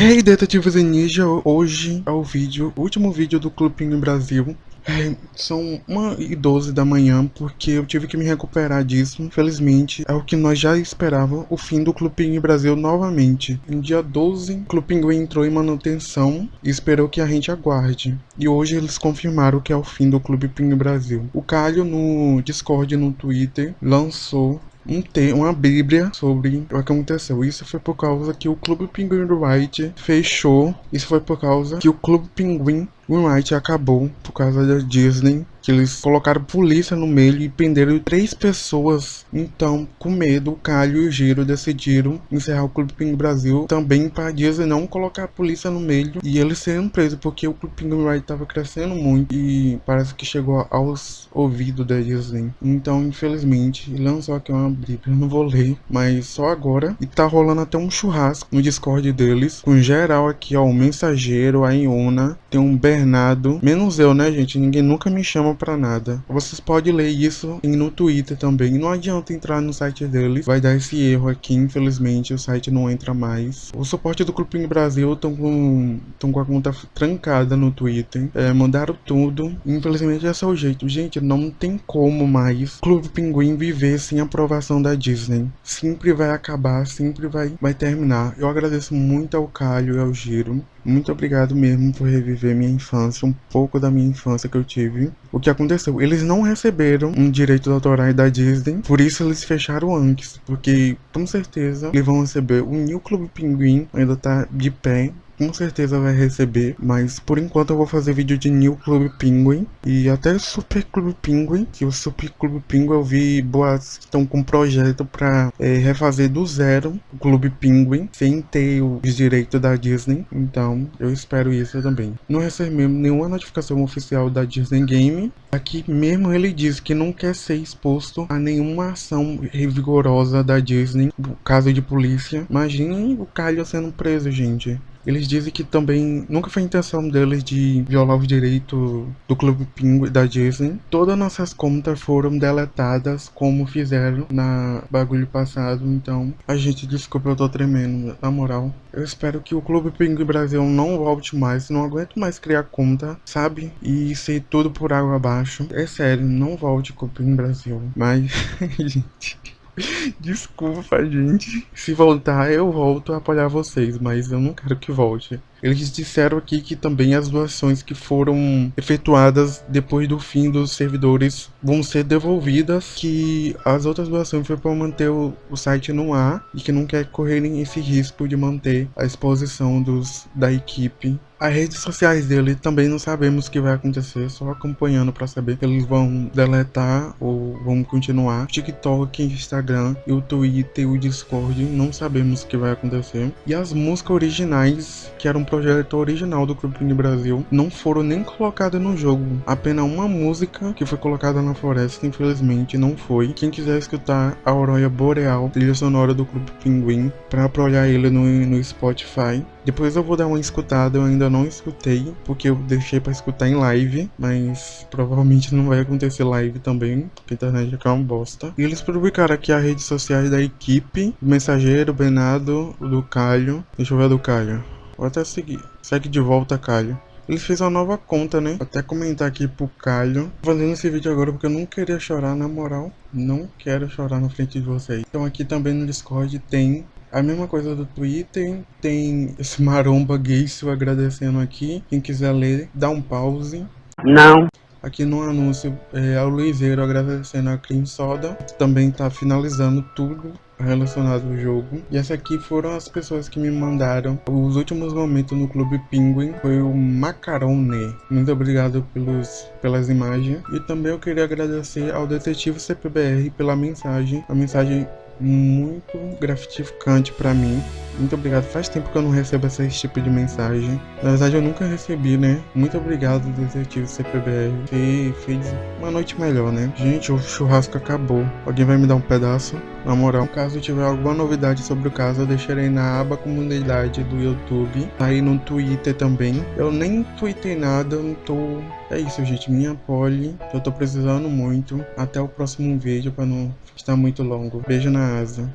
Hey detetives e ninja, hoje é o vídeo, o último vídeo do Clube Pinguim Brasil. É, são 1 e 12 da manhã porque eu tive que me recuperar disso. Infelizmente, é o que nós já esperávamos, o fim do Clube Pinguim Brasil novamente. Em dia 12, o Clube Pinguim entrou em manutenção e esperou que a gente aguarde. E hoje eles confirmaram que é o fim do Clube Pinguim Brasil. O Calho no Discord e no Twitter lançou um te uma bíblia sobre o que aconteceu. Isso foi por causa que o Clube Pinguim do White fechou. Isso foi por causa que o Clube Pinguim Moonlight acabou por causa da Disney, que eles colocaram polícia no meio e prenderam três pessoas. Então, com medo, o Calho e o Giro decidiram encerrar o Clube Pinguim Brasil também para a Disney não colocar a polícia no meio e eles serem presos, porque o Clube Pinguim Moonlight estava crescendo muito e parece que chegou aos ouvidos da Disney. Então, infelizmente, lançou aqui uma bíblia, não vou ler, mas só agora. E tá rolando até um churrasco no Discord deles, com geral aqui, ó, o Mensageiro, a Iona, tem um Ber Bernardo, menos eu, né, gente? Ninguém nunca me chama pra nada. Vocês podem ler isso no Twitter também. Não adianta entrar no site deles, vai dar esse erro aqui. Infelizmente, o site não entra mais. O suporte do Clube Brasil estão com, tão com a conta trancada no Twitter. É, mandaram tudo. Infelizmente, esse é o jeito. Gente, não tem como mais Clube Pinguim viver sem aprovação da Disney. Sempre vai acabar, sempre vai, vai terminar. Eu agradeço muito ao Calho e ao Giro. Muito obrigado mesmo por reviver minha infância, um pouco da minha infância que eu tive. O que aconteceu? Eles não receberam um direito autorais da Disney, por isso eles fecharam antes. Porque, com certeza, eles vão receber o New Club Pinguim, ainda tá de pé, com certeza vai receber, mas por enquanto eu vou fazer vídeo de New Club Penguin e até Super Club Penguin, que o Super Club Penguin eu vi boas estão com um projeto para é, refazer do zero o Clube Penguin, sem ter os direitos da Disney, então eu espero isso também. Não recebemos nenhuma notificação oficial da Disney Game, aqui mesmo ele diz que não quer ser exposto a nenhuma ação rigorosa da Disney, caso de polícia. Imagine o Calho sendo preso, gente. Eles dizem que também nunca foi intenção deles de violar os direitos do Clube Pinguim da Disney. Todas nossas contas foram deletadas como fizeram na bagulho passado, então a gente desculpa, eu tô tremendo, na moral. Eu espero que o Clube Pinguim Brasil não volte mais, não aguento mais criar conta, sabe? E ser tudo por água abaixo. É sério, não volte Clube Pinguim Brasil. Mas, gente... Desculpa, gente. Se voltar, eu volto a apoiar vocês, mas eu não quero que volte. Eles disseram aqui que também as doações que foram efetuadas depois do fim dos servidores vão ser devolvidas, que as outras doações foi para manter o, o, site no ar e que não quer correrem esse risco de manter a exposição dos, da equipe. As redes sociais dele também não sabemos o que vai acontecer, só acompanhando para saber se eles vão deletar ou vão continuar. TikTok, Instagram, o Twitter o Discord, não sabemos o que vai acontecer. E as músicas originais que eram projeto original do Clube Brasil não foram nem colocadas no jogo. Apenas uma música que foi colocada na floresta, infelizmente, não foi. Quem quiser escutar a Aurora Boreal, trilha sonora do Clube Pinguim, para apoiar ele no, no Spotify. Depois eu vou dar uma escutada, eu ainda não escutei, porque eu deixei para escutar em live, mas provavelmente não vai acontecer live também, porque a internet é uma bosta. E eles publicaram aqui as redes sociais da equipe, do Mensageiro, Benado, do Calho. Deixa eu ver a do Calho. Vou até seguir. Segue de volta, Calho. Ele fez uma nova conta, né? Vou até comentar aqui pro Calho. Fazendo esse vídeo agora porque eu não queria chorar, na moral. Não quero chorar na frente de vocês. Então aqui também no Discord tem a mesma coisa do Twitter. Tem esse maromba gayso agradecendo aqui. Quem quiser ler, dá um pause. Não. Aqui no anúncio é o Luizeiro agradecendo a Cream Soda. Também tá finalizando tudo relacionado ao jogo. E essa aqui foram as pessoas que me mandaram os últimos momentos no Clube Penguin. Foi o Macarone. Muito obrigado pelos, pelas imagens. E também eu queria agradecer ao Detetive CPBR pela mensagem. A mensagem muito gratificante para mim. Muito obrigado. Faz tempo que eu não recebo esse tipo de mensagem. Na verdade, eu nunca recebi, né? Muito obrigado, detetive CPBR. Você fez uma noite melhor, né? Gente, o churrasco acabou. Alguém vai me dar um pedaço? Na moral, caso tiver alguma novidade sobre o caso, eu deixarei na aba comunidade do YouTube. Tá aí no Twitter também. Eu nem tuitei nada, eu não tô... É isso, gente. Minha pole. Eu tô precisando muito. Até o próximo vídeo, pra não estar muito longo. Beijo na asa.